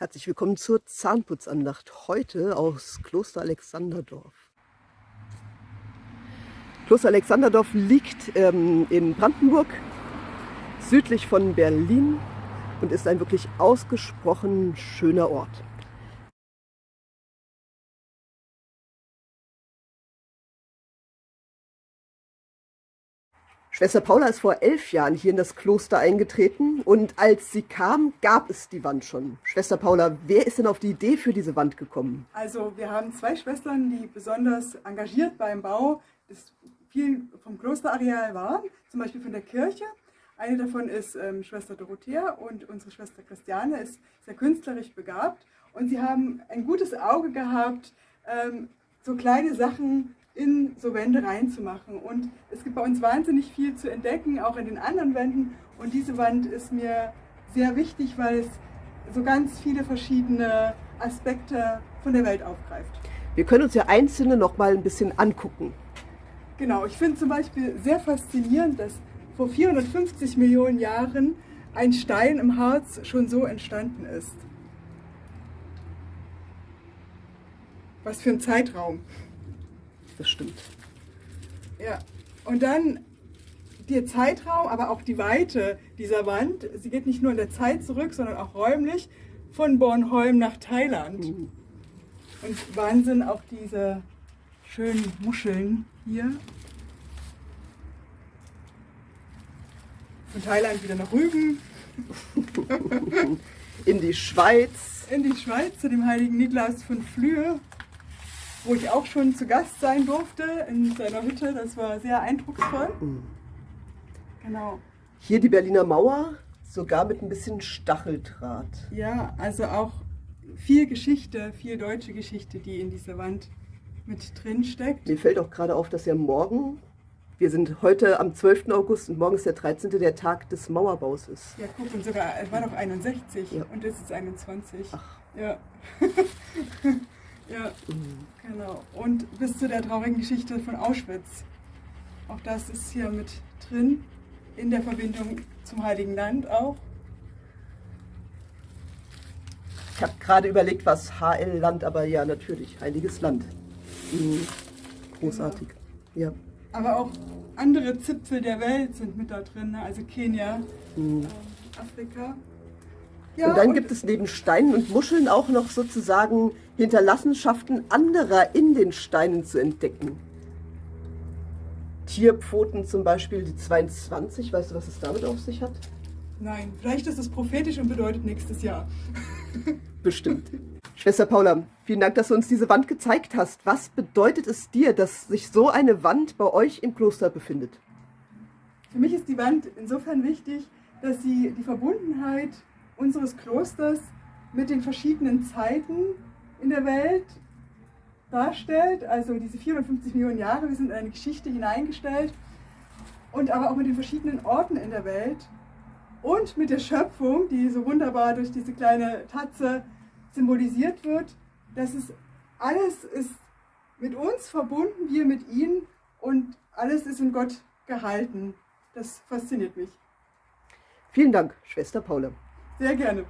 Herzlich willkommen zur Zahnputzandacht heute aus Kloster Alexanderdorf. Kloster Alexanderdorf liegt ähm, in Brandenburg, südlich von Berlin und ist ein wirklich ausgesprochen schöner Ort. Schwester Paula ist vor elf Jahren hier in das Kloster eingetreten und als sie kam, gab es die Wand schon. Schwester Paula, wer ist denn auf die Idee für diese Wand gekommen? Also wir haben zwei Schwestern, die besonders engagiert beim Bau des viel vom Klosterareal waren, zum Beispiel von der Kirche. Eine davon ist ähm, Schwester Dorothea und unsere Schwester Christiane ist sehr künstlerisch begabt. Und sie haben ein gutes Auge gehabt, ähm, so kleine Sachen in so Wände reinzumachen. Und es gibt bei uns wahnsinnig viel zu entdecken, auch in den anderen Wänden. Und diese Wand ist mir sehr wichtig, weil es so ganz viele verschiedene Aspekte von der Welt aufgreift. Wir können uns ja einzelne noch mal ein bisschen angucken. Genau, ich finde zum Beispiel sehr faszinierend, dass vor 450 Millionen Jahren ein Stein im Harz schon so entstanden ist. Was für ein Zeitraum das stimmt. Ja, und dann der Zeitraum, aber auch die Weite dieser Wand. Sie geht nicht nur in der Zeit zurück, sondern auch räumlich von Bornholm nach Thailand. Mhm. Und Wahnsinn auch diese schönen Muscheln hier. Von Thailand wieder nach Rügen. In die Schweiz. In die Schweiz zu dem heiligen Niklas von Flühe wo ich auch schon zu Gast sein durfte in seiner Hütte. Das war sehr eindrucksvoll. Mhm. Genau. Hier die Berliner Mauer, sogar mit ein bisschen Stacheldraht. Ja, also auch viel Geschichte, viel deutsche Geschichte, die in dieser Wand mit drin steckt. Mir fällt auch gerade auf, dass ja morgen, wir sind heute am 12. August und morgen ist der 13. der Tag des Mauerbaus ist. Ja, guck, und sogar, es war doch 61 ja. und es ist 21. Ach. Ja. Ja, genau. Und bis zu der traurigen Geschichte von Auschwitz. Auch das ist hier mit drin, in der Verbindung zum Heiligen Land auch. Ich habe gerade überlegt, was HL-Land, aber ja, natürlich, Heiliges Land. Mhm. Großartig. Genau. Ja. Aber auch andere Zipfel der Welt sind mit da drin, ne? also Kenia, mhm. äh, Afrika. Ja, und dann und gibt es neben Steinen und Muscheln auch noch sozusagen Hinterlassenschaften anderer in den Steinen zu entdecken. Tierpfoten zum Beispiel, die 22, weißt du, was es damit auf sich hat? Nein, vielleicht ist es prophetisch und bedeutet nächstes Jahr. Bestimmt. Schwester Paula, vielen Dank, dass du uns diese Wand gezeigt hast. Was bedeutet es dir, dass sich so eine Wand bei euch im Kloster befindet? Für mich ist die Wand insofern wichtig, dass sie die Verbundenheit unseres Klosters mit den verschiedenen Zeiten in der Welt darstellt, also diese 450 Millionen Jahre, wir sind in eine Geschichte hineingestellt und aber auch mit den verschiedenen Orten in der Welt und mit der Schöpfung, die so wunderbar durch diese kleine Tatze symbolisiert wird. Das ist alles ist mit uns verbunden, wir mit ihnen und alles ist in Gott gehalten. Das fasziniert mich. Vielen Dank, Schwester Paula. Sehr gerne.